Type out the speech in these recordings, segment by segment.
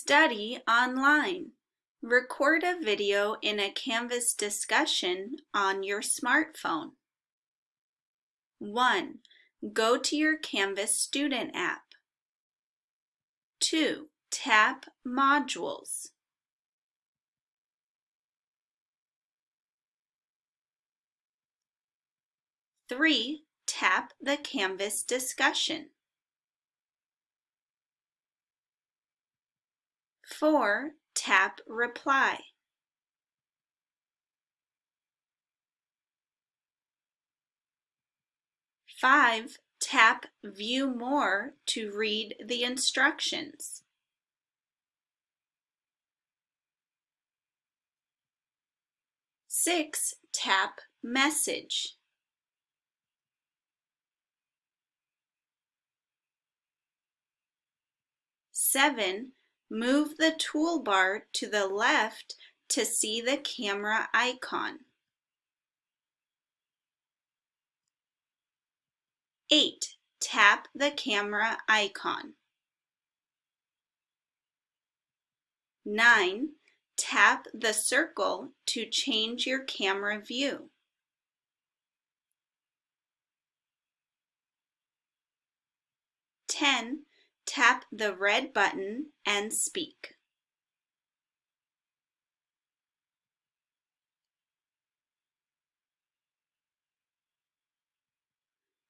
Study online. Record a video in a Canvas discussion on your smartphone. 1. Go to your Canvas student app. 2. Tap Modules. 3. Tap the Canvas discussion. 4. Tap Reply. Five, tap View More to read the instructions. Six, tap Message. Seven, Move the toolbar to the left to see the camera icon. 8. Tap the camera icon. 9. Tap the circle to change your camera view. 10 tap the red button and speak.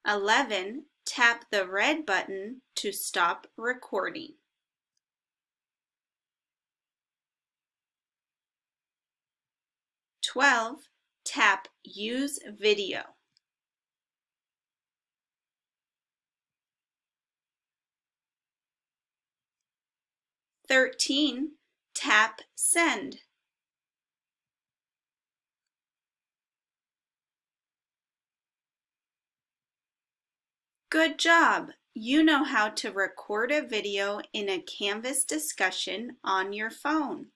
Eleven, tap the red button to stop recording. Twelve, tap Use Video. 13. Tap Send. Good job! You know how to record a video in a Canvas discussion on your phone.